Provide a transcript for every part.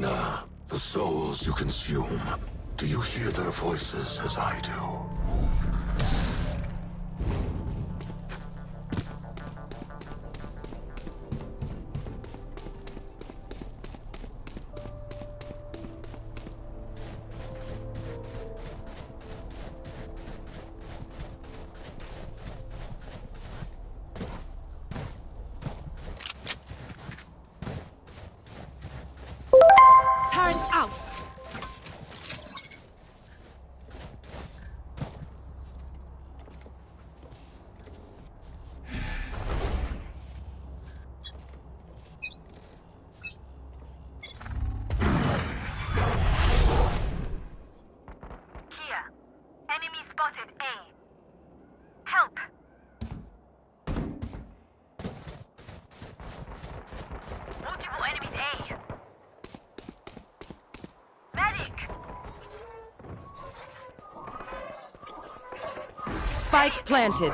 The souls you consume, do you hear their voices as I do? Spike planted.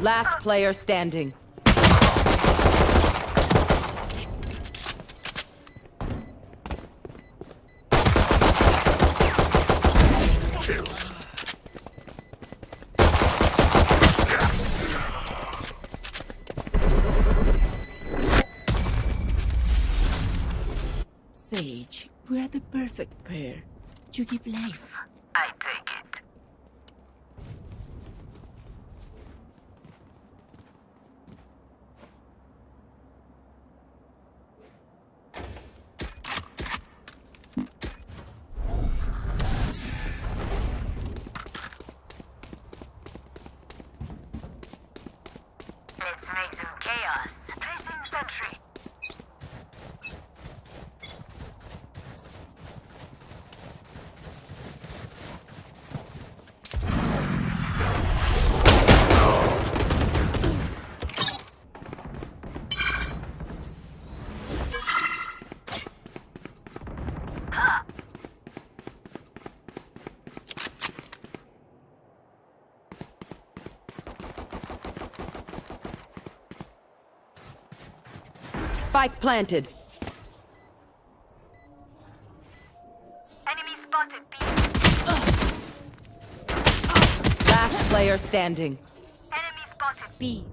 Last player standing. We are the perfect pair. You give life. I take it. Let's make some chaos. Placing sentry. Spike planted. Enemy spotted B. Last player standing. Enemy spotted B.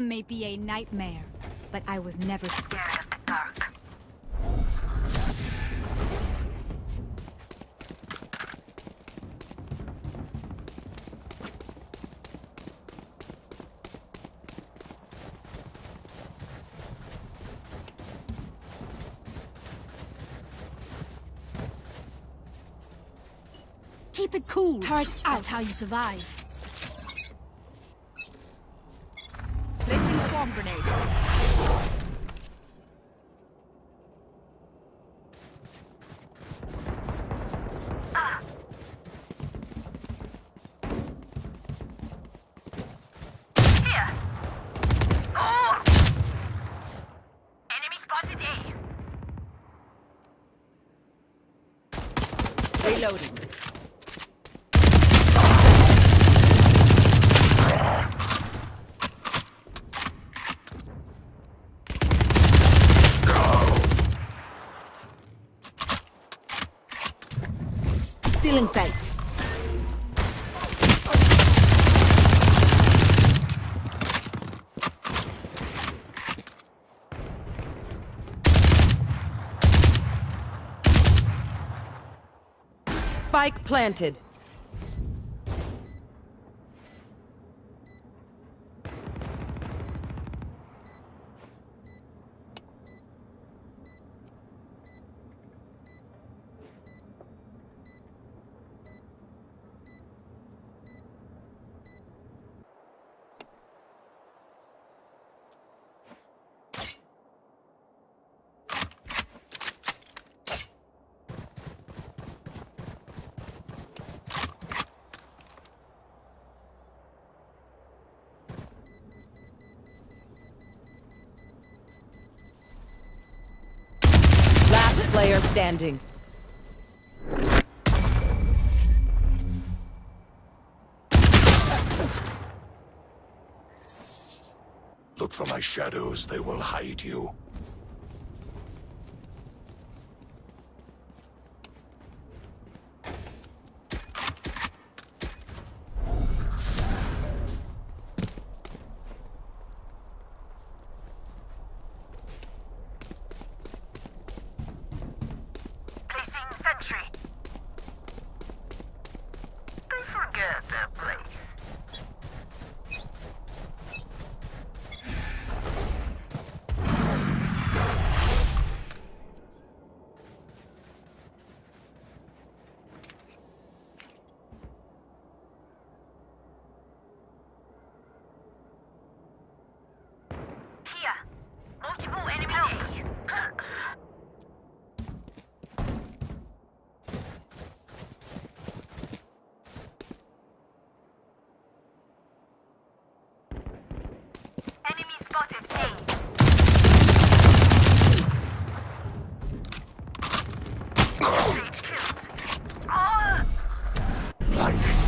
Omen may be a nightmare, but I was never scared. scared of the dark. Keep it cool. Turret out. That's how you survive. Spike planted. player standing. Look for my shadows, they will hide you. Placing sentry. They forget their place. Here. Multiple enemy A. Enemy spotted A. Sage killed. Ah! Blinding.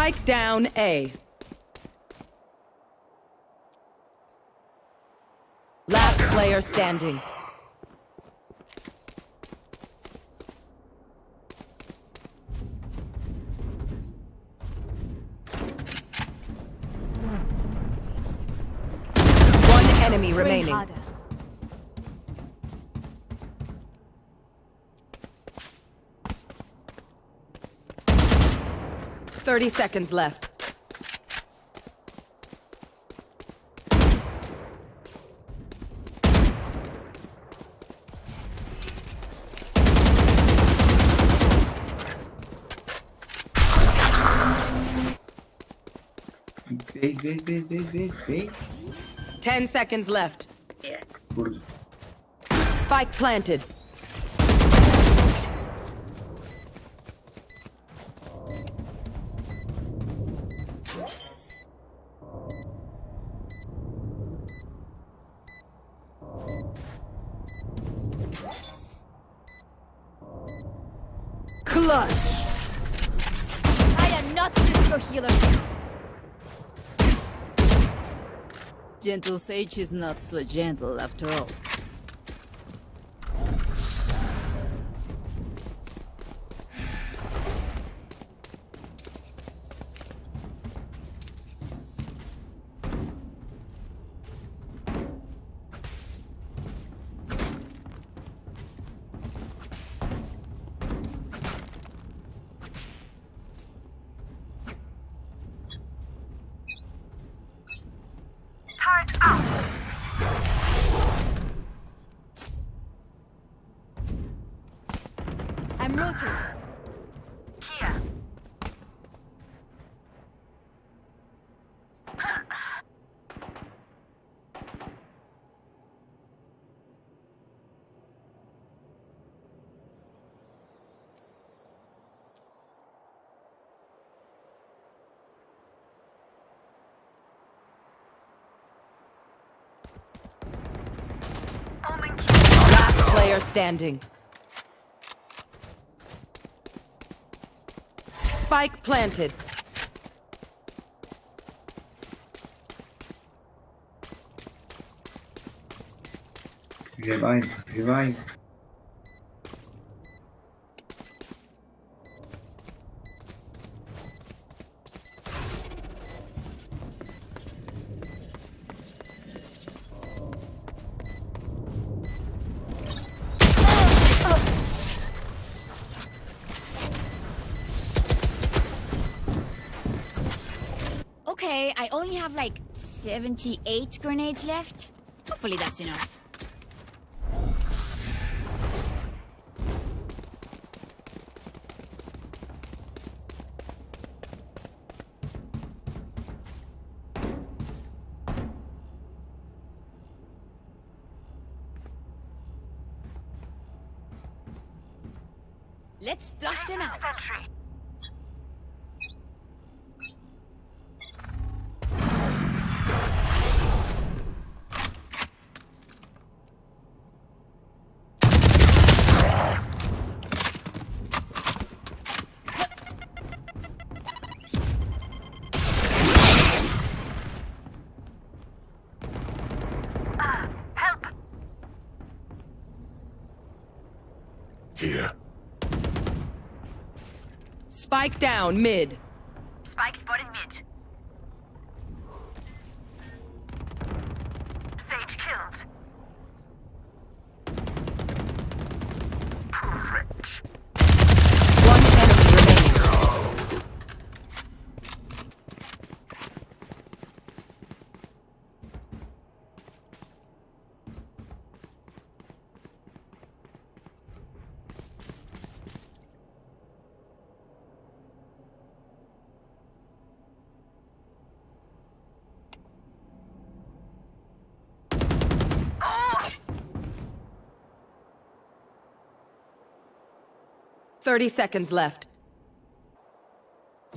Spike down A. Last player standing. 30 seconds left. Base, base, base, base, base, base. Ten seconds left. Spike planted. Gentle Sage is not so gentle after all. Last player standing. Spike planted. Revive, revive. Only have like 78 grenades left. Hopefully that's enough. Here. Spike down, mid. Spike spotted. 30 seconds left.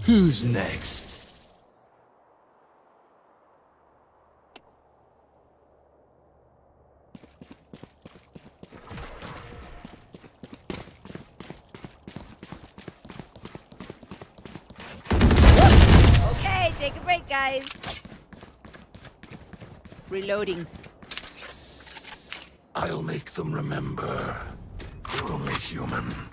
Who's next? Okay, take a break, guys. Reloading. I'll make them remember. You're only human.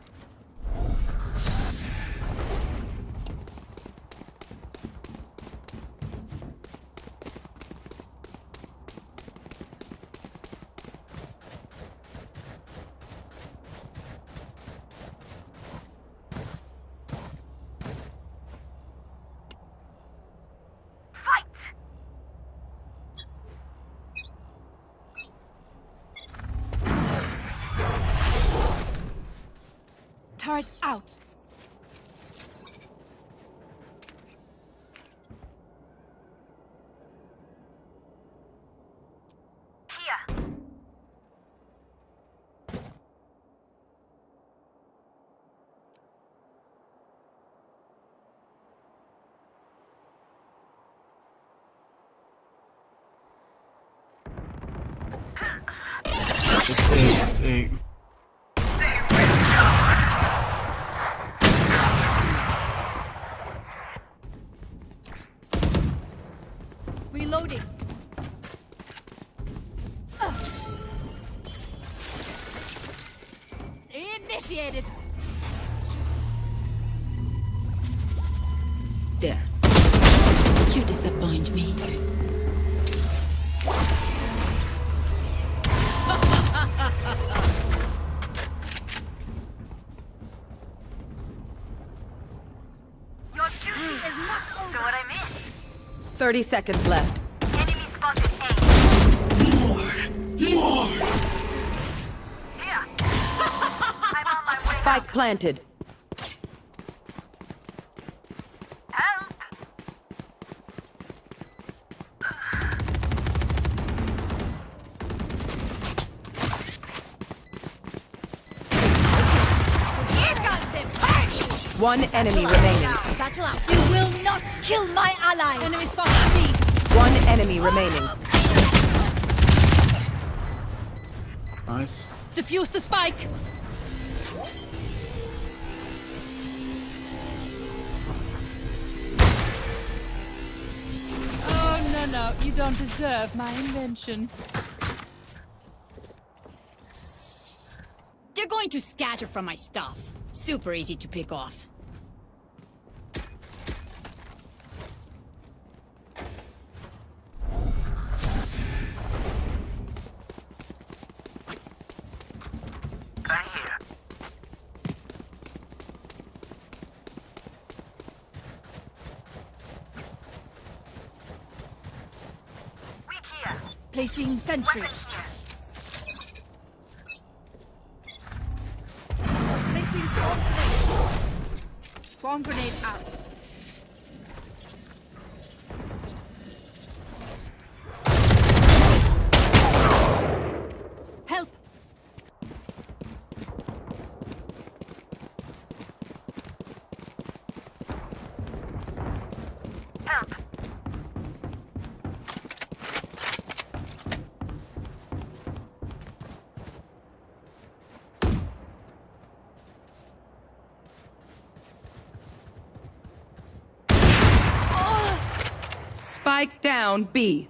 It's A, it's A. 30 seconds left. Enemy spotted A. More! More! Spike planted. Help! One enemy remaining. Battle out. You will not kill my ally. Enemy spotted B. One enemy remaining. Nice. Defuse the spike. Oh, no, no. You don't deserve my inventions. They're going to scatter from my stuff. Super easy to pick off. Placing sentry. Spike down B.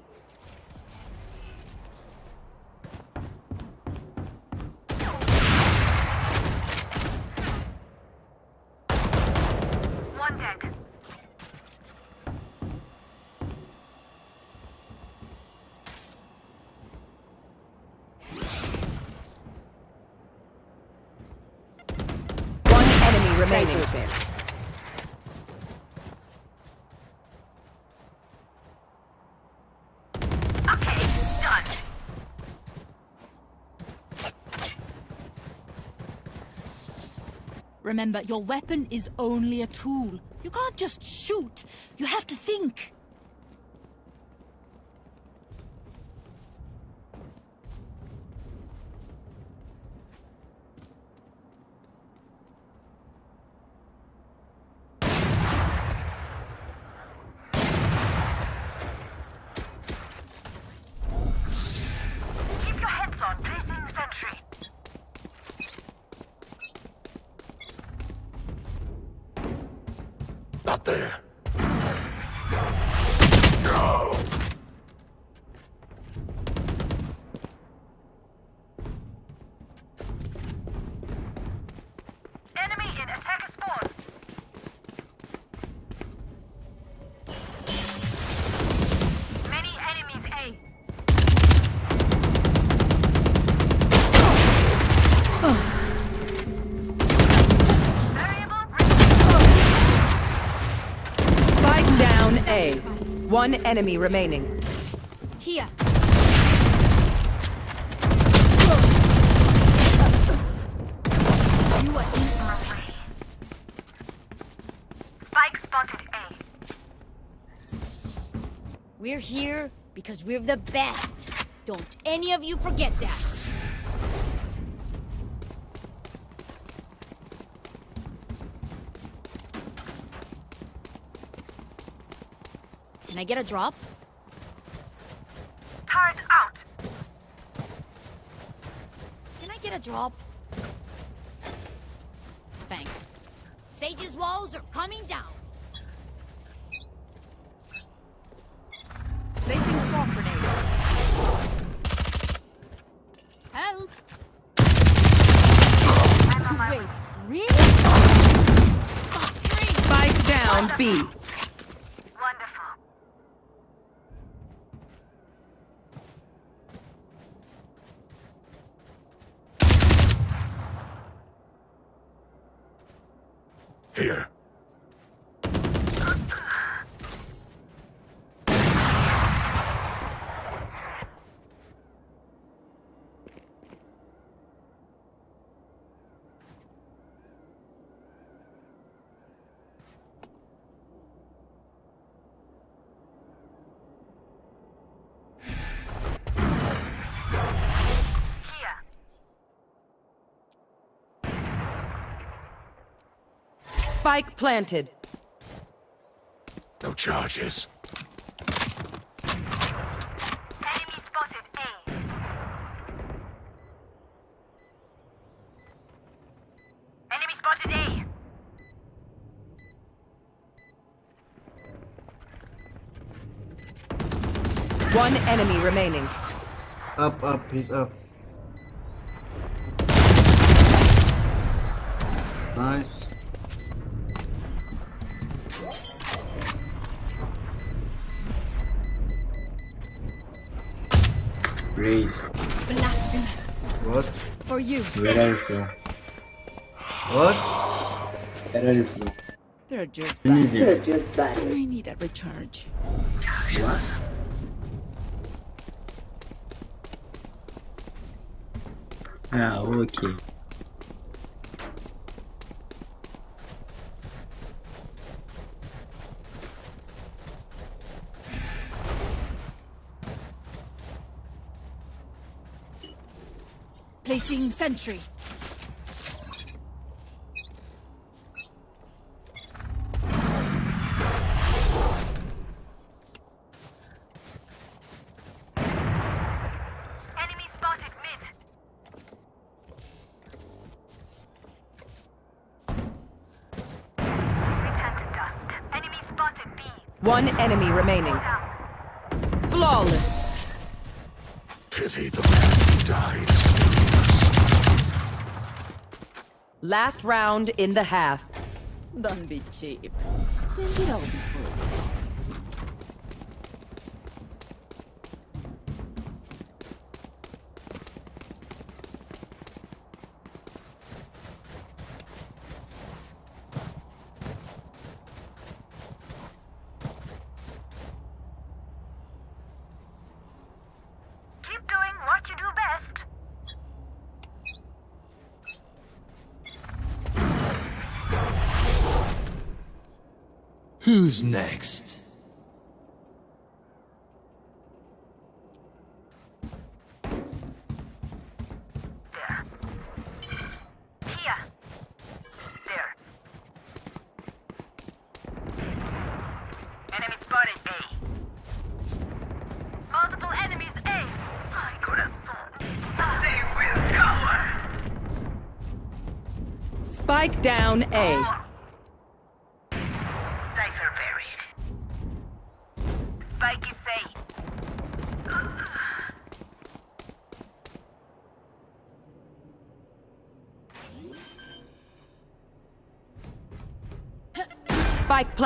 One dead. One enemy remaining. Remember, your weapon is only a tool. You can't just shoot. You have to think. Keep your heads on. Placing sentry. Not there. One enemy remaining. Here. You are spike spotted A. We're here because we're the best. Don't any of you forget that. I get a drop? Turret out. Can I get a drop? Thanks. Sage's walls are coming down. Placing swarm grenade. Help! Wait, really? Spike down B. Wonderful. Here. Here. Spike planted. No charges. Enemy spotted A. Enemy spotted A. One enemy remaining. Up, up, he's up. Nice. What? For you. Where are you from? What? Where are you from? They're just Easier. bad. I need a recharge. What? Ah, okay. Placing sentry. Enemy spotted mid. Return to dust. Enemy spotted B. One enemy remaining. Pity the man who dies. Last round in the half. Don't be cheap. Spend it all before it's gone. Who's next? Here. There. Enemy spotted A. Multiple enemies A. Corazón. They will cover. Spike down A.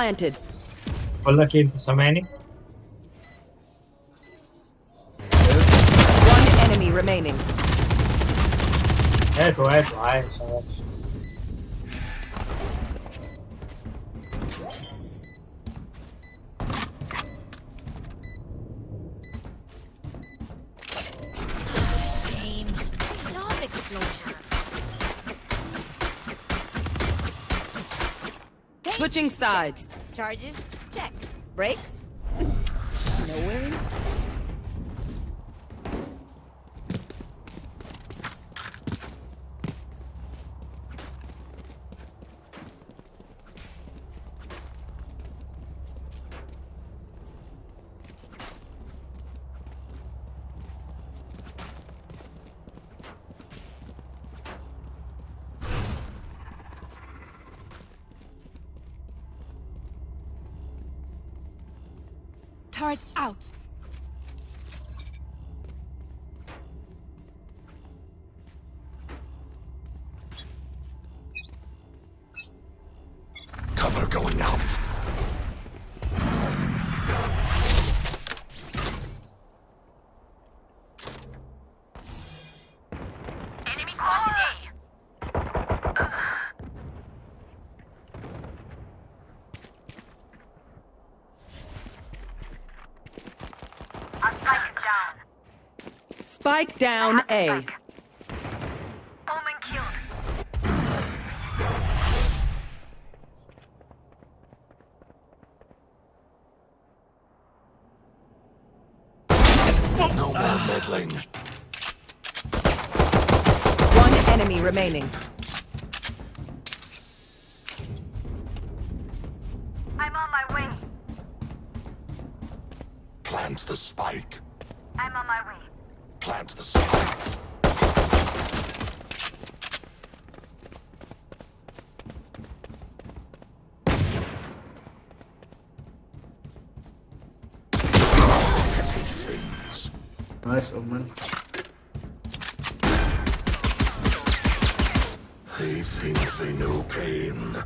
planted. Wala kill many. One enemy remaining. Eto, eto, ayos, ayos. Same. Switching sides. Charges? Check. Brakes? Nowhere in sight. Turret out. Spike down A. Omen killed. No more meddling. One enemy remaining. I'm on my way. Plant the spike. I'm on my way. Plant the spike. Petty things. Nice, Omen. They think they know pain.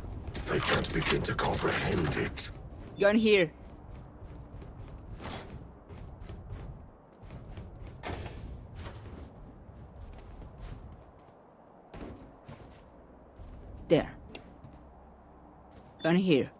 They can't begin to comprehend it. Gun here. There. Gun here.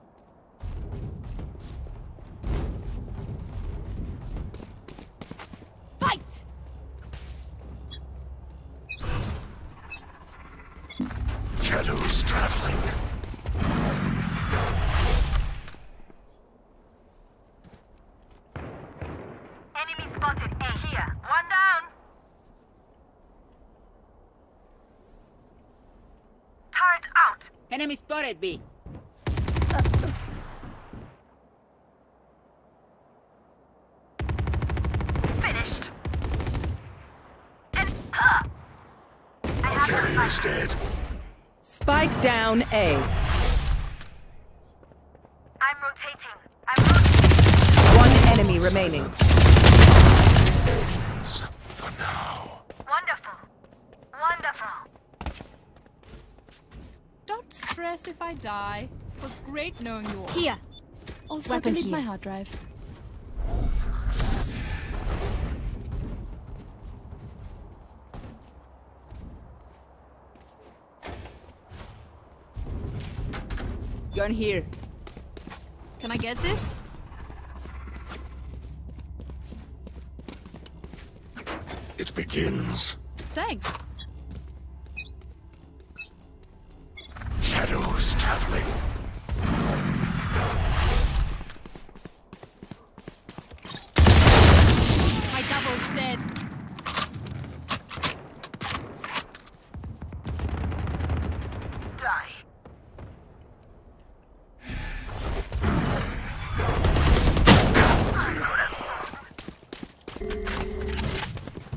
Enemy spotted B. Finished. And huh. I have the Carrier is spike. dead. Spike down A. I'm rotating. I'm rotating. One enemy remaining. Don't if I die. It was great knowing you all. Here. Also, Weapon delete here. my hard drive. Gun here. Can I get this? It begins. Thanks. traveling. My double's dead.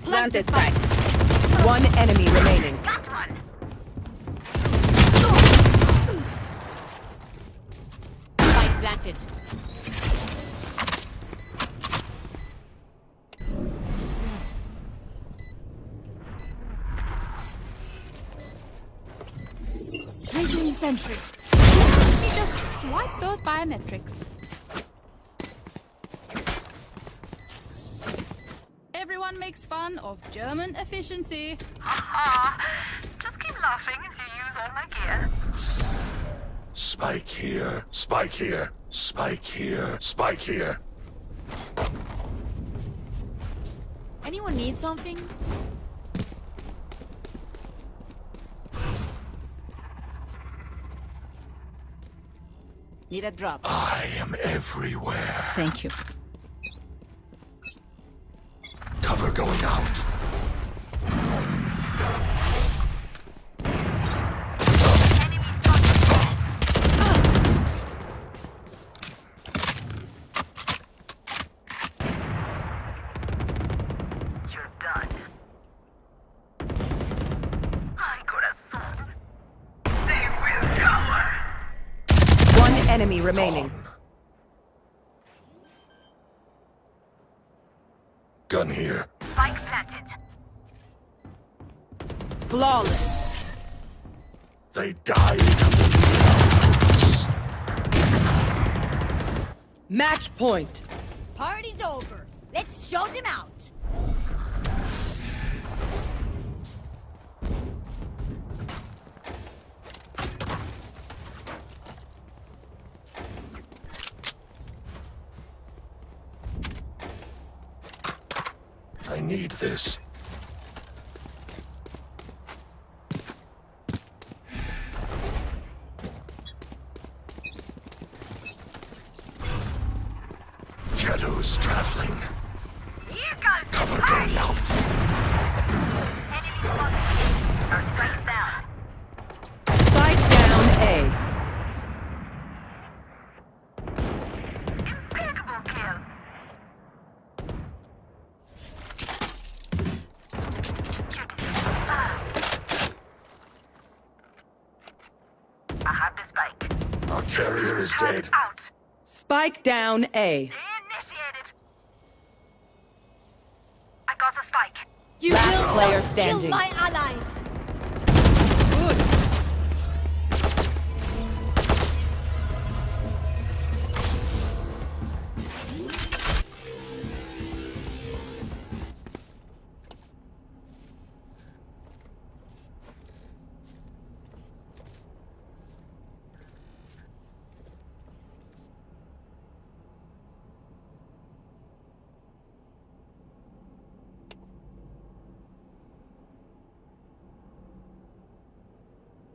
Plant this back. One enemy remaining. Got one. Spike planted. Placing sentry. Let me just swipe those biometrics. Everyone makes fun of German efficiency. Just keep laughing as you use all my gear. Spike here, spike here, spike here, spike here. Anyone need something? Need a drop. I am everywhere. Thank you. Cover going out. Enemy spotted. You're done. Ay, corazón. They will cover. One enemy remaining. Gun here. Spike planted. Flawless. They died under the arrows. Match point. Party's over. Let's show them out. I need this. Down A. Initiated. I got the spike. You Last player standing.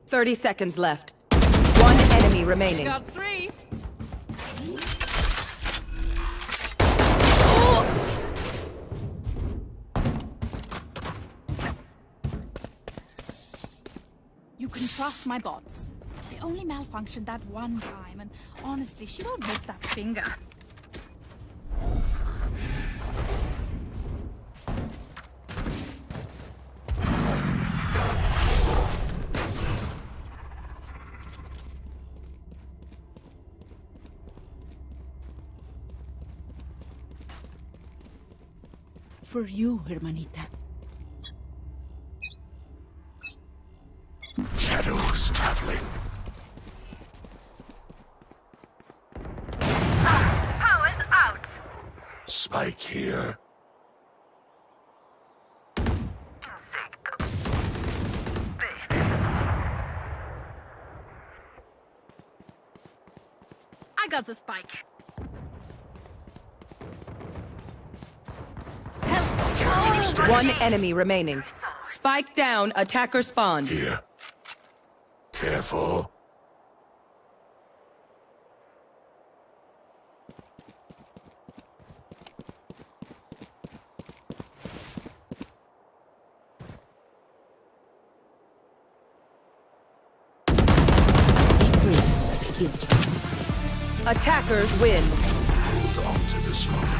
30 seconds left. One enemy remaining. Got three. You can trust my bots. They only malfunctioned that one time, and honestly, she won't miss that finger. For you, hermanita. Shadows traveling. Power's out. Spike here. Insecto. Ven. I got the spike. One enemy remaining. Spike down. Attacker spawned. Here. Careful. Attackers win. Hold on to this moment.